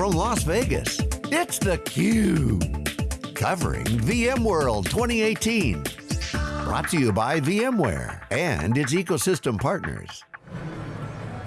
from Las Vegas, it's theCUBE. Covering VMworld 2018. Brought to you by VMware and its ecosystem partners.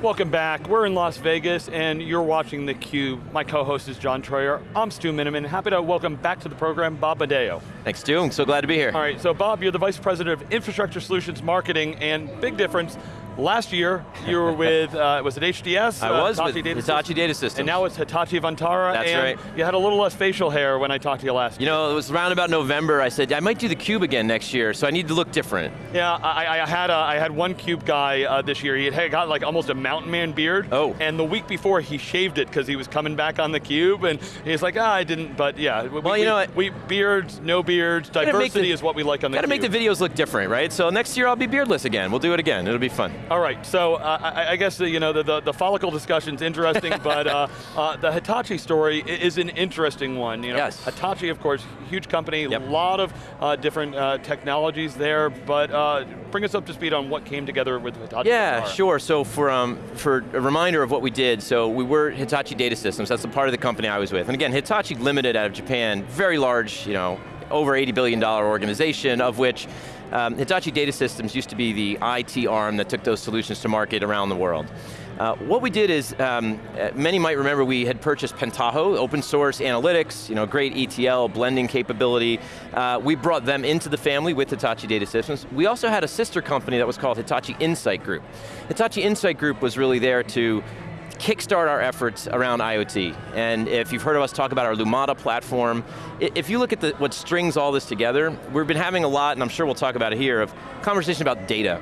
Welcome back. We're in Las Vegas and you're watching theCUBE. My co-host is John Troyer. I'm Stu Miniman. Happy to welcome back to the program Bob Madaio. Thanks Stu, I'm so glad to be here. All right, so Bob, you're the Vice President of Infrastructure Solutions Marketing and big difference, Last year, you were with, uh, was it HDS? I uh, was Hitachi with Data Hitachi Systems. Data Systems. And now it's Hitachi Vantara. That's and right. You had a little less facial hair when I talked to you last You know, it was around about November, I said, I might do the cube again next year, so I need to look different. Yeah, I, I had a, I had one cube guy uh, this year. He had got like almost a mountain man beard. Oh. And the week before he shaved it because he was coming back on the cube, and he's like, ah, I didn't. But yeah, we, Well, we, you know what? we beards, no beards, diversity the- is what we like on the Got to cube. make the videos look different, right? So next year I'll be beardless again. We'll do it again, it'll be fun. All right, so uh, I, I guess the, you know the, the, the follicle discussion's interesting, but uh, uh, the Hitachi story is an interesting one. You know, Yes. Hitachi, of course, huge company, a Yep. lot of uh, different uh, technologies there, but uh, bring us up to speed on what came together with Hitachi. Yeah, sure. So for, um, for a reminder of what we did, so we were Hitachi Data Systems, that's the part of the company I was with. And again, Hitachi Limited out of Japan, very large, you know, over $80 billion organization, of which um, Hitachi Data Systems used to be the IT arm that took those solutions to market around the world. Uh, what we did is, um, uh, many might remember we had purchased Pentaho, open source analytics, you know, great ETL, blending capability. Uh, we brought them into the family with Hitachi Data Systems. We also had a sister company that was called Hitachi Insight Group. Hitachi Insight Group was really there to kickstart our efforts around IoT. And if you've heard of us talk about our Lumada platform, if you look at the, what strings all this together, we've been having a lot, and I'm sure we'll talk about it here, of conversation about data.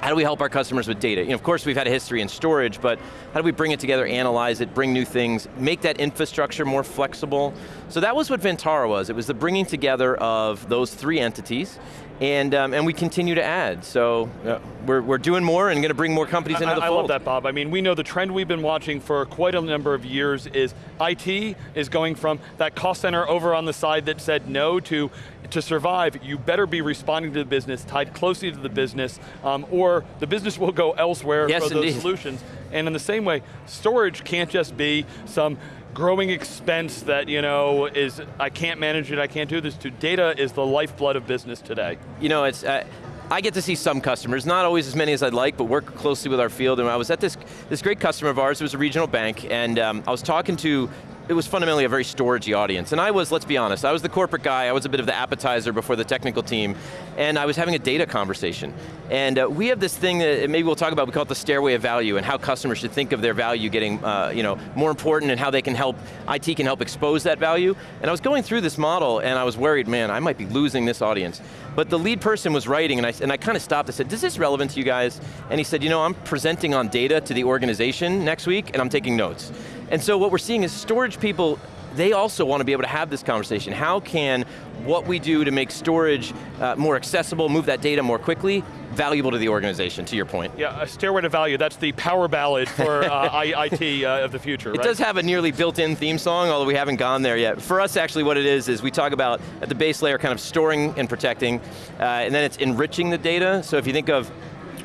How do we help our customers with data? You know, of course we've had a history in storage, but how do we bring it together, analyze it, bring new things, make that infrastructure more flexible? So that was what Vantara was. It was the bringing together of those three entities, and, um, and we continue to add. So uh, we're, we're doing more and going to bring more companies into I, the I fold. love that, Bob. I mean, we know the trend we've been watching for quite a number of years is IT is going from that cost center over on the side that said no to to survive, you better be responding to the business, tied closely to the business, um, or the business will go elsewhere Yes, for those indeed. solutions. And in the same way, storage can't just be some growing expense that, you know, is, I can't manage it, I can't do this, to. Data is the lifeblood of business today. you know, it's, uh, I get to see some customers, not always as many as I'd like, but work closely with our field, and I was at this, this great customer of ours, it was a regional bank, and um, I was talking to, it was fundamentally a very storagey audience, and I was, let's be honest, I was the corporate guy, I was a bit of the appetizer before the technical team, and I was having a data conversation. And uh, we have this thing that maybe we'll talk about, we call it the stairway of value, and how customers should think of their value getting uh, you know, more important and how they can help, IT can help expose that value. And I was going through this model and I was worried, man, I might be losing this audience. But the lead person was writing and I, and I kind of stopped, I said, is this relevant to you guys? And he said, you know, I'm presenting on data to the organization next week and I'm taking notes. And so what we're seeing is storage people, they also want to be able to have this conversation. How can what we do to make storage uh, more accessible, move that data more quickly, valuable to the organization, to your point. Yeah, a stairway to value, that's the power ballad for uh, IT uh, of the future, It right? does have a nearly built-in theme song, although we haven't gone there yet. For us, actually, what it is, is we talk about, at the base layer, kind of storing and protecting, uh, and then it's enriching the data. So if you think of,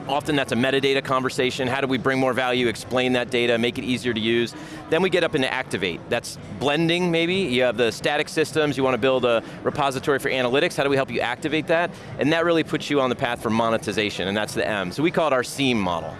often that's a metadata conversation, how do we bring more value, explain that data, make it easier to use. Then we get up into activate. That's blending, maybe. You have the static systems, you want to build a repository for analytics, how do we help you activate that? And that really puts you on the path for monetization, and that's the M. So we call it our SEAM model.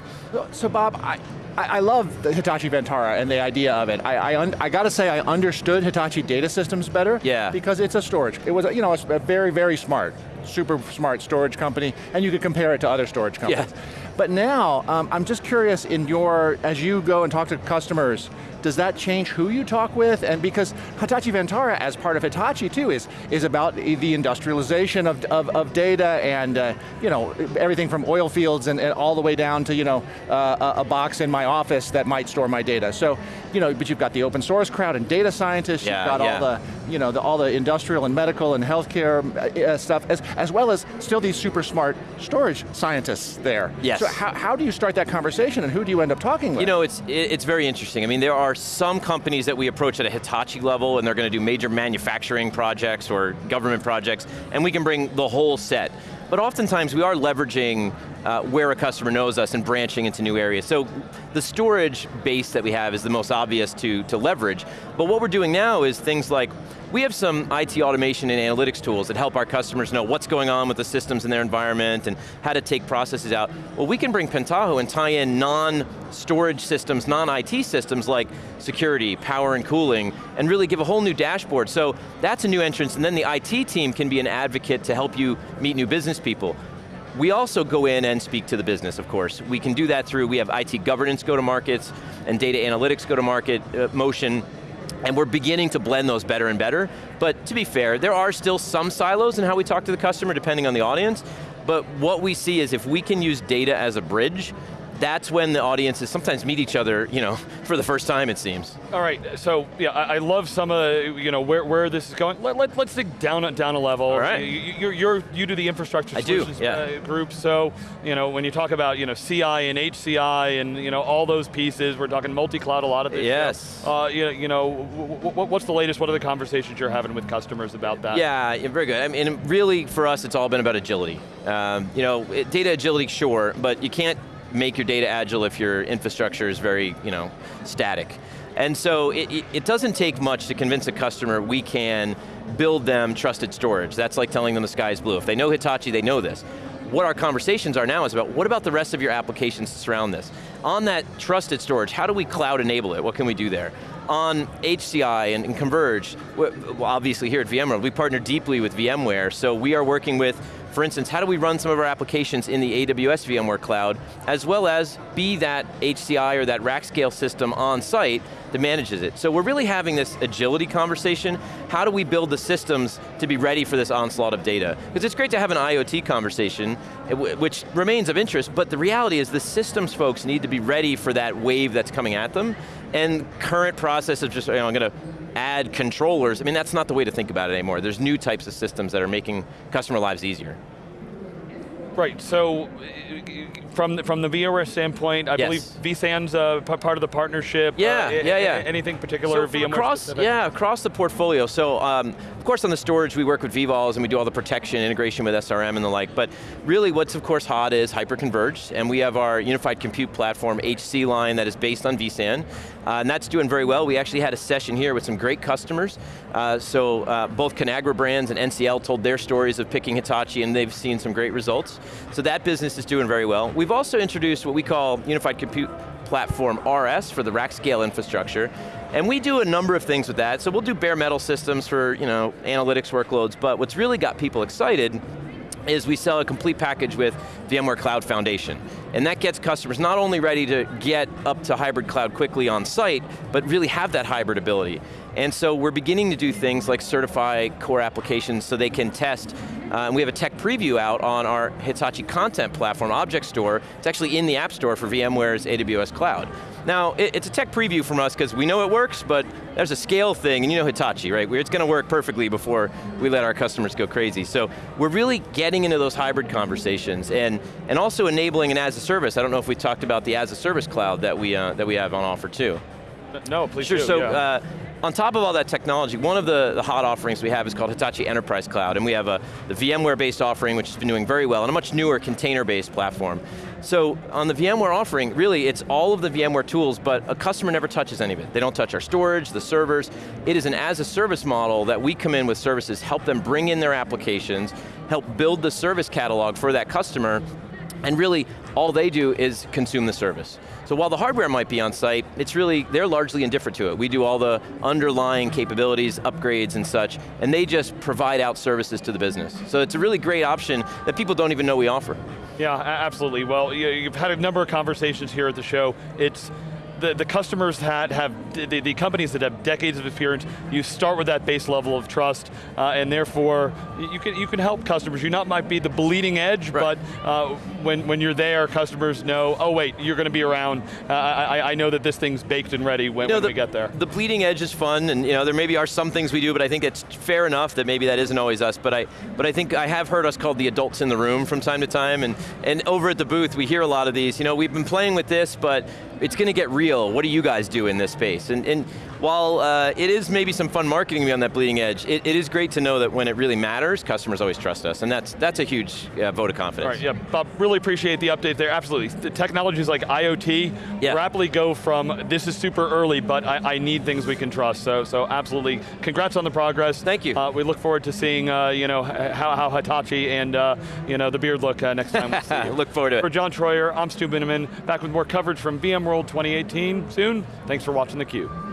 So Bob, I, I love the Hitachi Vantara and the idea of it. I, I, I got to say I understood Hitachi Data Systems better. Yeah. Because it's a storage. It was, you know, a very, very smart, super smart storage company, and you could compare it to other storage companies. Yeah. But now, um, I'm just curious in your, as you go and talk to customers, does that change who you talk with? And because Hitachi Vantara, as part of Hitachi too, is, is about the industrialization of, of, of data and uh, you know, everything from oil fields and, and all the way down to you know, uh, a, a box in my office that might store my data. So, you know, but you've got the open source crowd and data scientists, Yeah, you've got yeah. all the, you know, the, all the industrial and medical and healthcare uh, stuff, as, as well as still these super smart storage scientists there. Yes. So how, how do you start that conversation and who do you end up talking with? You know, it's, it's very interesting. I mean, there are some companies that we approach at a Hitachi level and they're going to do major manufacturing projects or government projects, and we can bring the whole set. But oftentimes we are leveraging uh, where a customer knows us and branching into new areas. So the storage base that we have is the most obvious to, to leverage, but what we're doing now is things like, we have some IT automation and analytics tools that help our customers know what's going on with the systems in their environment and how to take processes out. Well, we can bring Pentaho and tie in non-storage systems, non-IT systems like security, power and cooling, and really give a whole new dashboard. So that's a new entrance, and then the IT team can be an advocate to help you meet new business people. We also go in and speak to the business, of course. We can do that through, we have IT governance go-to-markets and data analytics go-to-market uh, motion, and we're beginning to blend those better and better. But to be fair, there are still some silos in how we talk to the customer depending on the audience, but what we see is if we can use data as a bridge, that's when the audiences sometimes meet each other, you know, for the first time it seems. All right, so yeah, I, I love some of you know where, where this is going. Let, let, us dig down down a level. All right. You, you're, you're, you do the infrastructure I solutions do, yeah. uh, group, so you know when you talk about you know CI and HCI and you know all those pieces, we're talking multi-cloud a lot of this. Yes. Uh, you, you know, what's the latest? What are the conversations you're having with customers about that? Yeah, very good. I mean, really for us, it's all been about agility. Um, you know, data agility, sure, but you can't make your data agile if your infrastructure is very you know, static. And so it, it, doesn't take much to convince a customer we can build them trusted storage. That's like telling them the sky's blue. If they know Hitachi, they know this. What our conversations are now is about what about the rest of your applications to surround this? On that trusted storage, how do we cloud enable it? What can we do there? on HCI and, and Converge, obviously here at VMware, we partner deeply with VMware, so we are working with for instance, how do we run some of our applications in the AWS VMware Cloud, as well as be that HCI or that rack scale system on site that manages it. So we're really having this agility conversation. How do we build the systems to be ready for this onslaught of data? Because it's great to have an IoT conversation, eh, which remains of interest, but the reality is the systems folks need to be ready for that wave that's coming at them, and current process of just, you know, I'm going to add controllers, I mean, that's not the way to think about it anymore. There's new types of systems that are making customer lives easier. Right, so from the, from the VMware standpoint, I yes. believe vSAN's uh, part of the partnership. Yeah, uh, yeah, yeah. Anything particular so VMware across, specific? Yeah, across the portfolio. So, um, of course on the storage we work with vVols and we do all the protection, integration with SRM and the like, but really what's of course hot is hyper-converged, and we have our unified compute platform HC line that is based on vSAN, uh, and that's doing very well. We actually had a session here with some great customers, uh, so uh, both Conagra Brands and NCL told their stories of picking Hitachi and they've seen some great results. So that business is doing very well. We've also introduced what we call Unified Compute Platform RS for the rack scale infrastructure. And we do a number of things with that. So we'll do bare metal systems for you know, analytics workloads, but what's really got people excited is we sell a complete package with VMware Cloud Foundation. And that gets customers not only ready to get up to hybrid cloud quickly on site, but really have that hybrid ability. And so we're beginning to do things like certify core applications so they can test uh, and we have a tech preview out on our Hitachi content platform, Object Store. It's actually in the App Store for VMware's AWS Cloud. Now, it, it's a tech preview from us because we know it works, but there's a scale thing, and you know Hitachi, right? It's going to work perfectly before we let our customers go crazy. So we're really getting into those hybrid conversations and, and also enabling an as a service. I don't know if we talked about the as a service cloud that we, uh, that we have on offer too. No, please sure, do, so yeah. uh, on top of all that technology, one of the, the, hot offerings we have is called Hitachi Enterprise Cloud, and we have a, the VMware-based offering, which has been doing very well, and a much newer container-based platform. So on the VMware offering, really it's all of the VMware tools, but a customer never touches any of it. They don't touch our storage, the servers. It is an as-a-service model that we come in with services, help them bring in their applications, help build the service catalog for that customer, and really, all they do is consume the service. So while the hardware might be on site, it's really, they're largely indifferent to it. We do all the underlying capabilities, upgrades and such, and they just provide out services to the business. So it's a really great option that people don't even know we offer. Yeah, absolutely. Well, you've had a number of conversations here at the show. It's the, the customers that have, the, the companies that have decades of experience, you start with that base level of trust, uh, and therefore, you can, you can help customers. You not might be the bleeding edge, right. but uh, when, when you're there, customers know, oh wait, you're going to be around. Uh, I, I know that this thing's baked and ready when, you know, when the, we get there. The bleeding edge is fun, and you know, there maybe are some things we do, but I think it's fair enough that maybe that isn't always us, but I, but I think I have heard us called the adults in the room from time to time, and, and over at the booth, we hear a lot of these, you know, we've been playing with this, but it's going to get real. What do you guys do in this space? And, and while uh, it is maybe some fun marketing to be on that bleeding edge, it, it is great to know that when it really matters, customers always trust us, and that's, that's a huge uh, vote of confidence. All right, yeah, Bob, really appreciate the update there, absolutely. The technologies like IoT Yeah. rapidly go from, this is super early, but I, I need things we can trust, so, so absolutely. Congrats on the progress. Thank you. Uh, we look forward to seeing uh, you know, how, how Hitachi and uh, you know, the beard look uh, next time we see you. Look forward to it. For John Troyer, I'm Stu Miniman, back with more coverage from VMworld 2018 soon. Thanks for watching theCUBE.